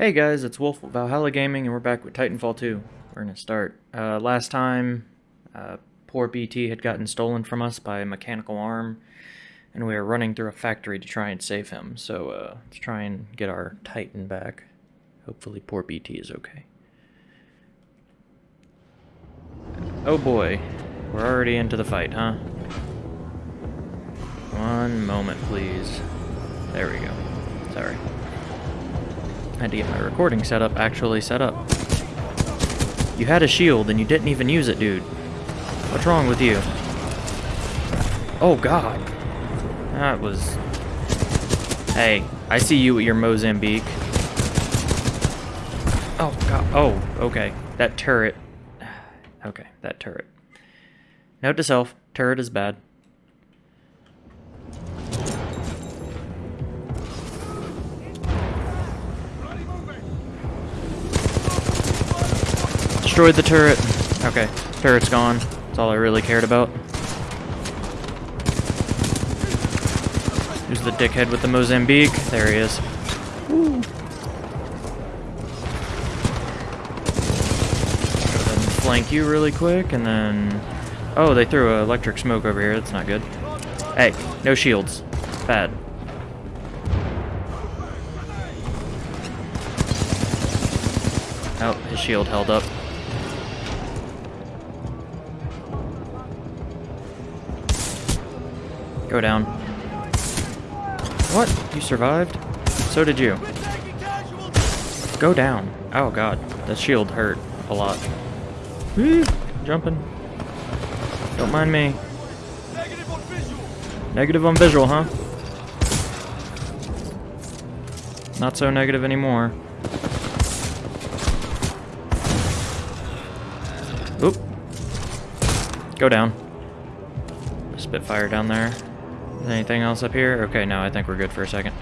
Hey guys, it's Wolf of Valhalla Gaming, and we're back with Titanfall 2. We're gonna start. Uh, last time, uh, poor BT had gotten stolen from us by a mechanical arm, and we were running through a factory to try and save him. So uh, let's try and get our Titan back. Hopefully, poor BT is okay. Oh boy, we're already into the fight, huh? One moment, please. There we go. Sorry. I had to get my recording setup actually set up. You had a shield and you didn't even use it, dude. What's wrong with you? Oh, God. That was... Hey, I see you at your Mozambique. Oh, God. Oh, okay. That turret. Okay, that turret. Note to self, turret is bad. Destroyed the turret. Okay, turret's gone. That's all I really cared about. Who's the dickhead with the Mozambique? There he is. Woo. flank you really quick, and then... Oh, they threw electric smoke over here. That's not good. Hey, no shields. Bad. Oh, his shield held up. Go down. What? You survived? So did you. Go down. Oh god, the shield hurt a lot. Woo! Jumping. Don't mind me. Negative on visual. Negative on visual, huh? Not so negative anymore. Oop. Go down. Spitfire down there. Anything else up here? Okay, no, I think we're good for a second.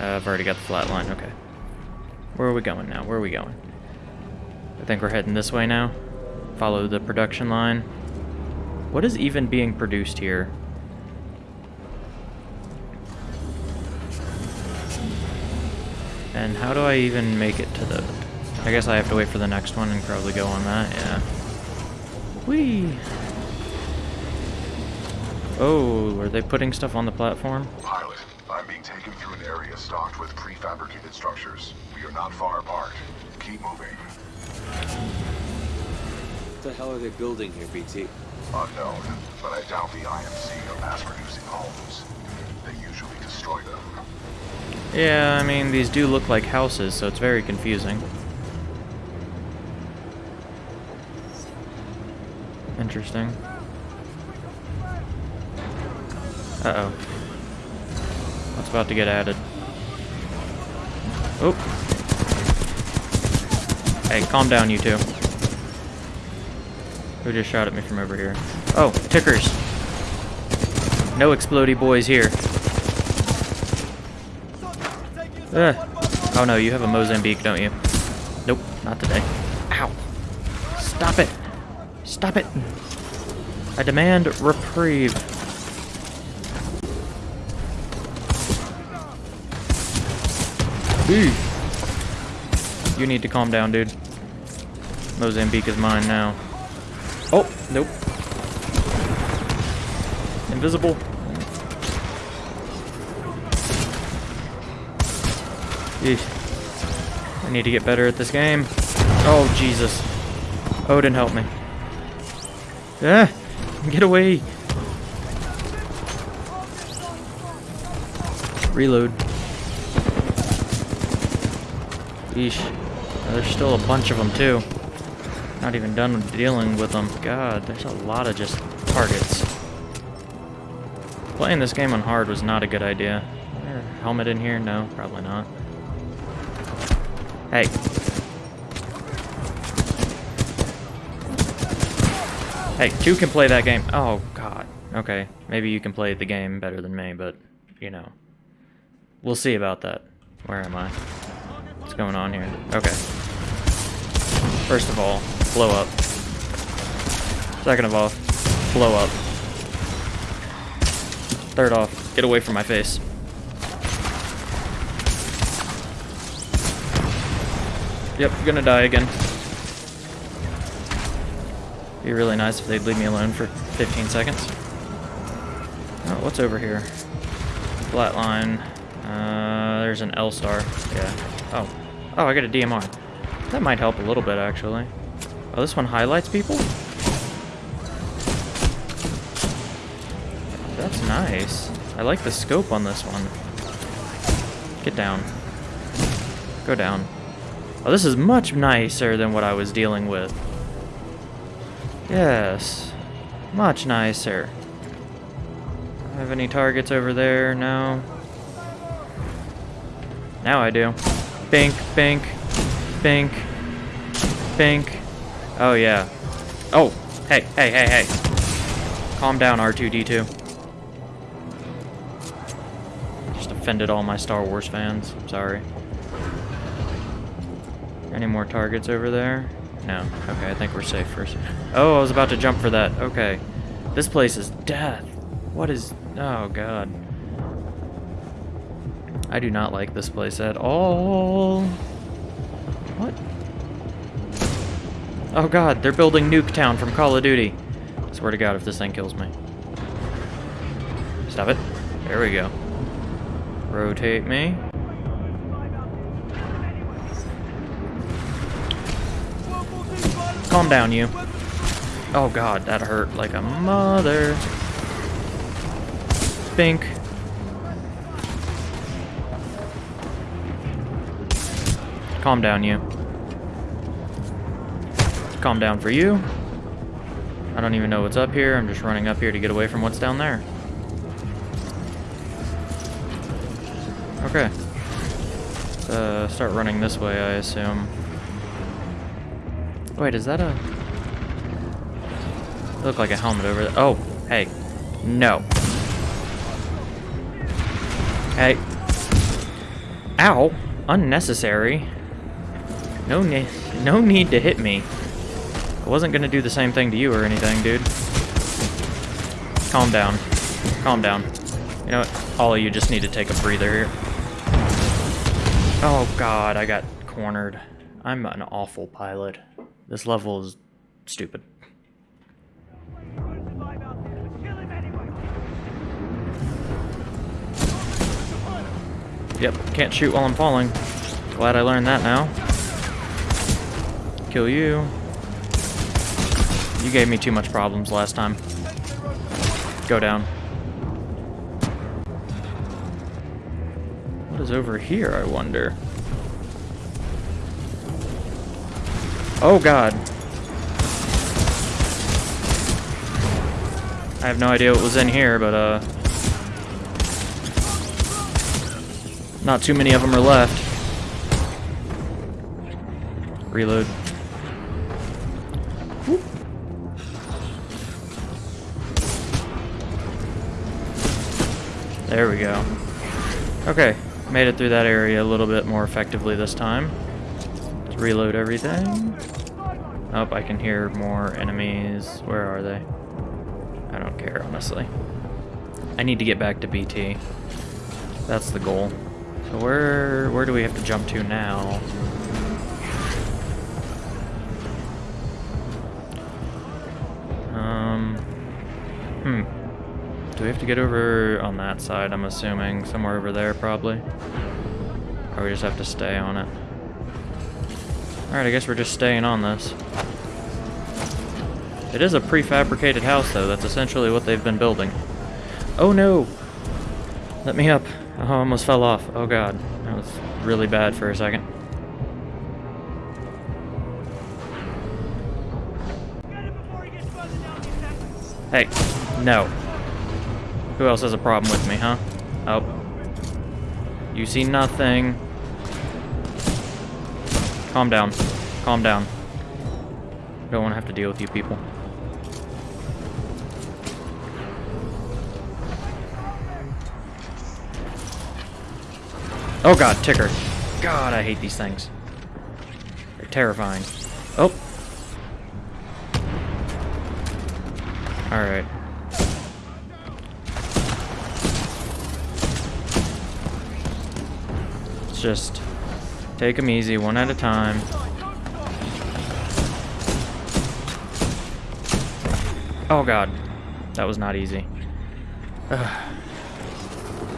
Uh, I've already got the Flatline, okay. Where are we going now? Where are we going? I think we're heading this way now. Follow the production line. What is even being produced here? And how do I even make it to the... I guess I have to wait for the next one and probably go on that, yeah. Whee! Oh, are they putting stuff on the platform? Pilot, I'm being taken through an area stocked with prefabricated structures. We are not far apart. Keep moving. What the hell are they building here, BT? Unknown, but I doubt the IMC are mass-producing homes. They usually destroy them. Yeah, I mean, these do look like houses, so it's very confusing. Interesting. Uh-oh. What's about to get added? Oh. Hey, calm down, you two. Who just shot at me from over here? Oh, tickers. No explody boys here. Ugh. Oh no, you have a Mozambique, don't you? Nope, not today. Ow. Stop it. Stop it. I demand reprieve. You need to calm down, dude. Mozambique is mine now. Oh, nope. Invisible. I need to get better at this game. Oh, Jesus. Odin, help me. Ah! Get away! Reload. There's still a bunch of them, too. Not even done dealing with them. God, there's a lot of just targets. Playing this game on hard was not a good idea. Helmet in here? No, probably not. Hey. Hey, two can play that game. Oh, God. Okay, maybe you can play the game better than me, but, you know. We'll see about that. Where am I? Going on here? Okay. First of all, blow up. Second of all, blow up. Third off, get away from my face. Yep, gonna die again. Be really nice if they'd leave me alone for 15 seconds. Oh, what's over here? Flatline. Uh, there's an L star. Yeah. Oh. Oh, I got a DMR. That might help a little bit, actually. Oh, this one highlights people? That's nice. I like the scope on this one. Get down. Go down. Oh, this is much nicer than what I was dealing with. Yes. Much nicer. Have any targets over there? No. Now I do. Bink, bink, bink, bink. Oh, yeah. Oh, hey, hey, hey, hey. Calm down, R2-D2. Just offended all my Star Wars fans. Sorry. Any more targets over there? No. Okay, I think we're safe first. Oh, I was about to jump for that. Okay. This place is death. What is... Oh, God. I do not like this place at all. What? Oh, God. They're building Nuketown from Call of Duty. Swear to God if this thing kills me. Stop it. There we go. Rotate me. Calm down, you. Oh god, that hurt like a mother. Bink. Calm down, you. Calm down for you. I don't even know what's up here. I'm just running up here to get away from what's down there. Okay. Uh, start running this way, I assume. Wait, is that a... Look like a helmet over there. Oh, hey. No. Hey. Ow. Unnecessary. No, ne no need to hit me. I wasn't gonna do the same thing to you or anything, dude. Calm down. Calm down. You know what? All of you just need to take a breather here. Oh god, I got cornered. I'm an awful pilot. This level is stupid. Yep, can't shoot while I'm falling. Glad I learned that now. Kill you. You gave me too much problems last time. Go down. What is over here, I wonder? Oh god. I have no idea what was in here, but uh... Not too many of them are left. Reload. There we go. Okay, made it through that area a little bit more effectively this time. Let's reload everything. Oh, I can hear more enemies. Where are they? I don't care, honestly. I need to get back to BT. That's the goal. So where where do we have to jump to now? Um, hmm. Do we have to get over on that side, I'm assuming? Somewhere over there, probably? Or we just have to stay on it? Alright, I guess we're just staying on this. It is a prefabricated house, though. That's essentially what they've been building. Oh, no! Let me up. Oh, I almost fell off. Oh, God. That was really bad for a second. Hey, no. Who else has a problem with me, huh? Oh. You see nothing. Calm down. Calm down. Don't want to have to deal with you people. Oh god, ticker. God, I hate these things. They're terrifying. Oh. Alright. Let's just take them easy, one at a time. Oh god, that was not easy. Ugh.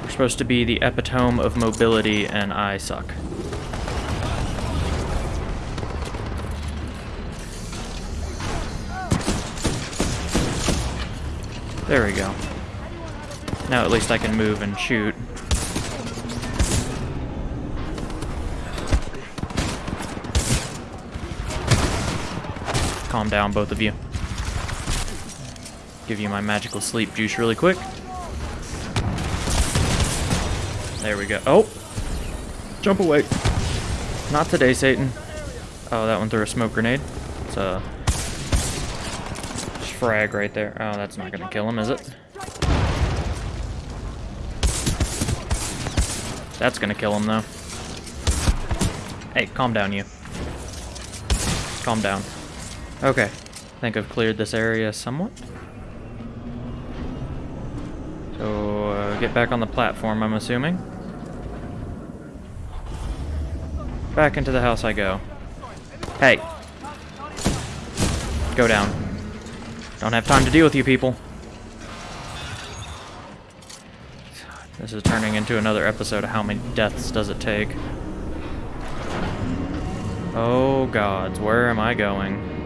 We're supposed to be the epitome of mobility, and I suck. There we go. Now at least I can move and shoot. Calm down, both of you. Give you my magical sleep juice really quick. There we go. Oh! Jump away. Not today, Satan. Oh, that one threw a smoke grenade. It's a frag right there. Oh, that's not gonna kill him, is it? That's gonna kill him, though. Hey, calm down, you. Calm down. Okay. I think I've cleared this area somewhat. So, uh, get back on the platform, I'm assuming. Back into the house I go. Hey. Go down. Don't have time to deal with you people. This is turning into another episode of how many deaths does it take. Oh gods, where am I going?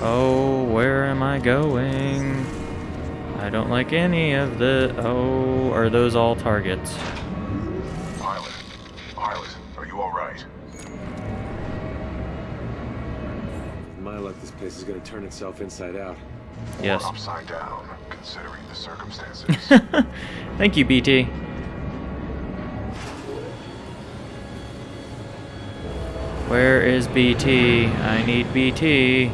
Oh, where am I going? I don't like any of the... Oh, are those all targets? Pilot. Pilot, are you alright? My luck, this place is gonna turn itself inside out. Yes. Or upside down, considering the circumstances. Thank you, BT. Where is BT? I need BT.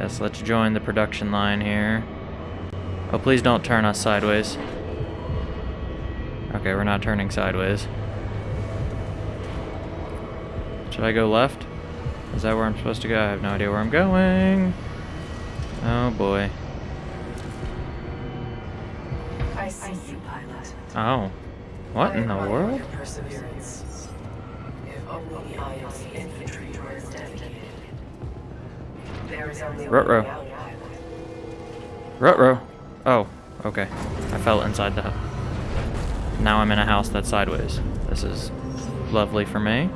Yes, let's join the production line here. Oh, please don't turn us sideways. Okay, we're not turning sideways. Should I go left? Is that where I'm supposed to go? I have no idea where I'm going. Oh boy. I see you, pilot. Oh. What in the world? Perseverance. If only I am the infantry. There is only one Ruh-roh. way out, pilot. Rutro. Oh, okay. I fell inside the house. Now I'm in a house that's sideways. This is lovely for me.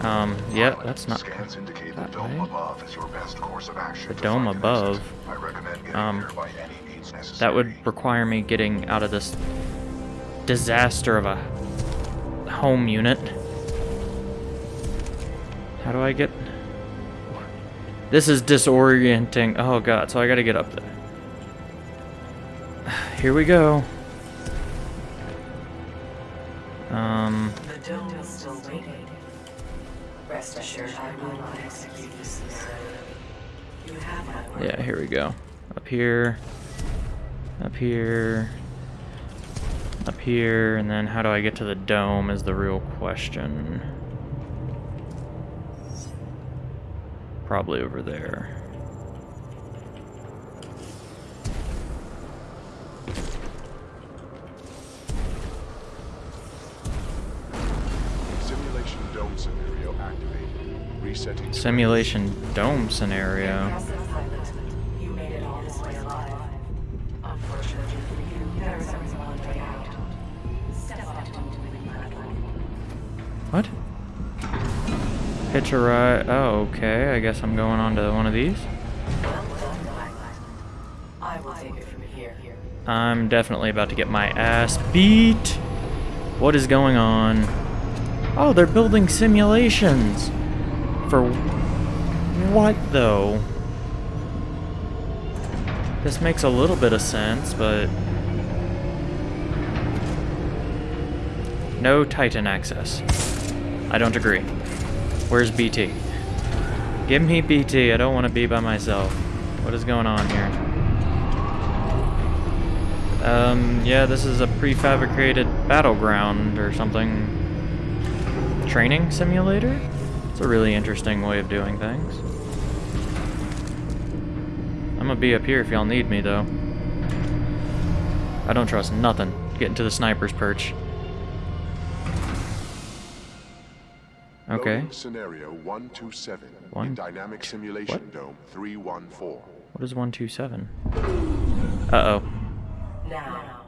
Um, yeah, that's not... Scans indicate the dome way. above is your best course of action. The dome above? I recommend getting Um, there by any means necessary. That would require me getting out of this disaster of a home unit. How do I get... This is disorienting. Oh god, so I gotta get up there. Here we go. Um, The dome is still waiting. Rest assured, I will not execute this. You have my word. yeah, here we go. Up here. Up here. Up here, and then how do I get to the dome is the real question. Probably over there. Simulation dome scenario activated. Resetting. Simulation dome scenario. Impressive, pilot. You made it all this way alive. Unfortunately for you, there is only one way out. Step onto the moving platform. What? Hitch a ride. Oh, okay. I guess I'm going on to one of these. I'm definitely about to get my ass beat. What is going on? Oh, they're building simulations. For what, though? This makes a little bit of sense, but... No Titan access. I don't agree. Where's BT? Give me BT, I don't want to be by myself. What is going on here? Um, yeah, this is a prefabricated battleground or something. Training simulator? It's a really interesting way of doing things. I'm gonna be up here if y'all need me, though. I don't trust nothing. Getting to the sniper's perch. Okay. Loading scenario 127 One- in Dynamic Simulation Dome 314. What is 127? Uh-oh. Now,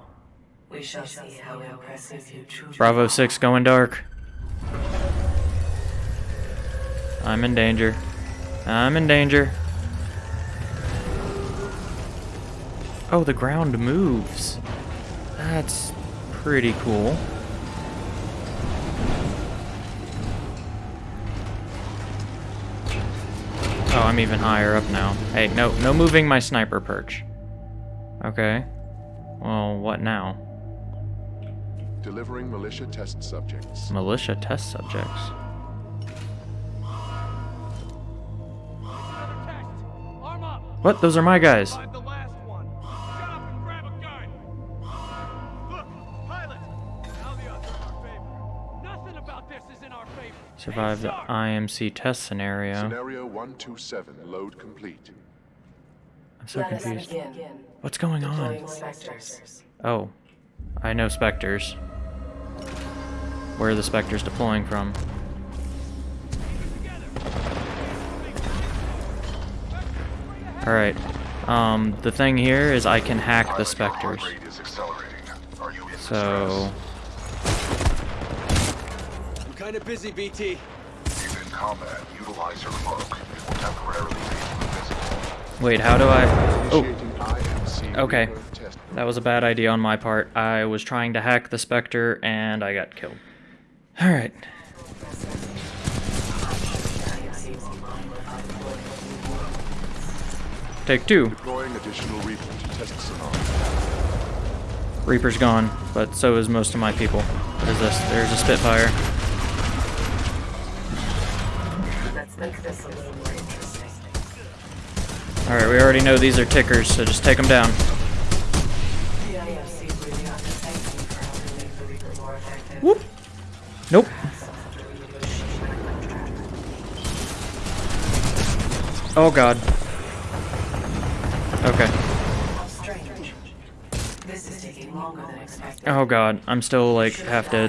we shall see how impressive you truly Bravo 6 going dark. I'm in danger. I'm in danger. Oh, the ground moves. That's pretty cool. Oh, I'm even higher up now. Hey, no, no moving my sniper perch. Okay. Well, what now? Delivering militia test subjects. Militia test subjects. What? Those are my guys. Survive the IMC test scenario. Scenario 127 load complete. I'm so Let confused. What's going Deploying on? specters. Oh, I know specters. Where are the specters deploying from? Alright. Um, the thing here is I can hack the specters. heart rate is accelerating. Are you in So, distress? I'm kind of busy, BT. If in combat, utilize your cloak. It will temporarily make you invisible. wait, how do I... Oh, Okay. that was a bad idea on my part. I was trying to hack the specter and I got killed. Alright. Take two. Deploying additional Reaper to test Reaper's gone, but so is most of my people. What is this? There's a Spitfire. Alright, we already know these are tickers, so just take them down. The IMC really ought to thank you for helping make the Reaper more effective. Whoop. Nope. Oh god. Okay. Strange. This is taking longer than expected. Oh god, I'm still like half dead.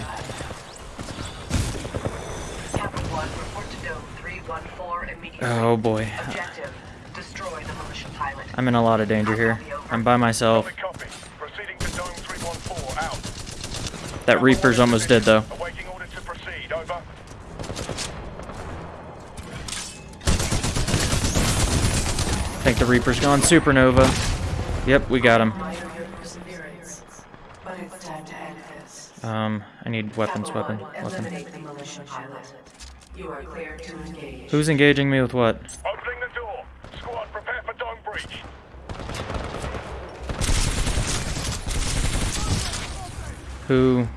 Captain 1, report to Dome 314 immediately. Oh boy. I'm in a lot of danger here. I'm by myself. Copy. Proceeding to Dome 314. Out. That Reaper's almost dead though. Awaiting order to proceed. Over. I think the Reaper's gone supernova. Yep, we got him. Admire your perseverance, but it's time to end this. Um, I need weapons, weapon, weapon. Eliminate the militia pilot. You are clear to engage. Who's engaging me with what? Opening the door. Squad, prepare for dome breach. Who?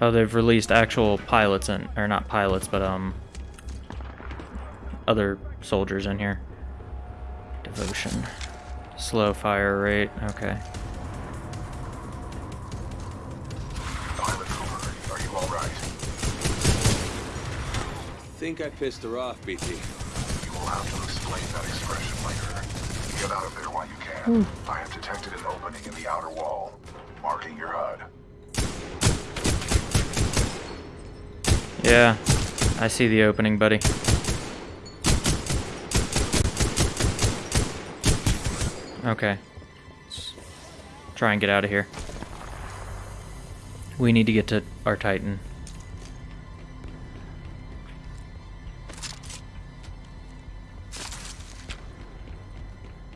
Oh, they've released actual pilots and or not pilots, but um, other soldiers in here. Devotion, slow fire rate. Okay. Pilot Cooper, are you alright? Think I pissed her off, BT. You will have to explain that expression later. Get out of there while you can. Hmm. I have detected an opening in the outer wall, marking your HUD. Yeah, I see the opening, buddy. Okay. Let's try and get out of here. We need to get to our Titan.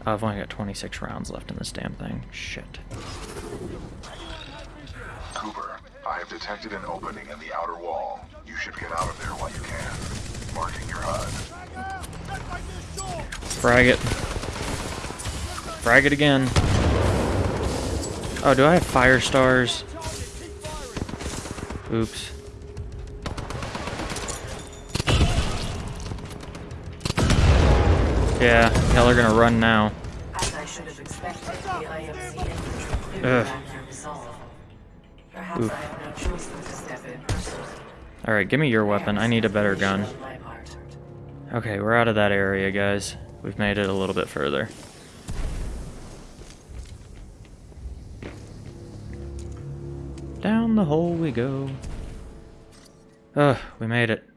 I've only got 26 rounds left in this damn thing. Shit. Cooper, I have detected an opening in the outer wall. You should get out of there while you can. Marking your HUD. Frag it. Frag it again. Oh, do I have Firestars? Oops. Yeah, y'all are gonna run now. As I should have expected, the IMC infantry Ugh. back their resolve. Perhaps Oof. I have no choice but to step in personally. Alright, give me your weapon. I need a better gun. On my part. Okay, we're out of that area, guys. We've made it a little bit further. Down the hole we go. Ugh, we made it.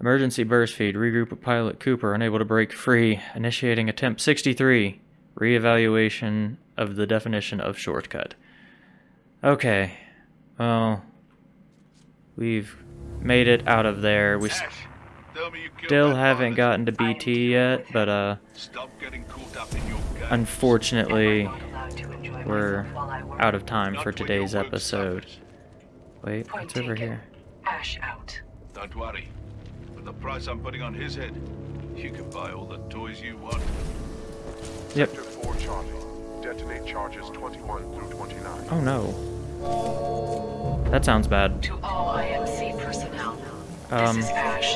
Emergency burst feed. Regroup with pilot Cooper, unable to break free. Initiating attempt 63. Reevaluation of the definition of shortcut. Okay. Well, we've made it out of there. We Ash, tell me you killed still haven't gotten to BT yet, but uh, Stop getting caught up in your unfortunately, Am I not allowed to we're myself while I work? out of time Not for today's episode. Wait, what's over here? Ash out. Don't worry. For the price I'm putting on his head, you can buy all the toys you want. Yep. Sector 4 Charlie. Detonate charges 21 through 29. Oh no. That sounds bad. To all IMC personnel, Um, this is Ash.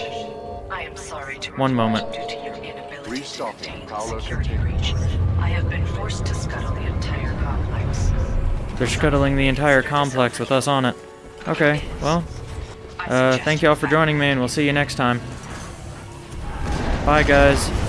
I am sorry to one moment. Due to your inability to maintain Paolo, security breach, I have been forced to scuttle the entire complex. They're scuttling the entire complex with us on it. Okay, well, uh, thank you all for joining me, and we'll see you next time. Bye, guys.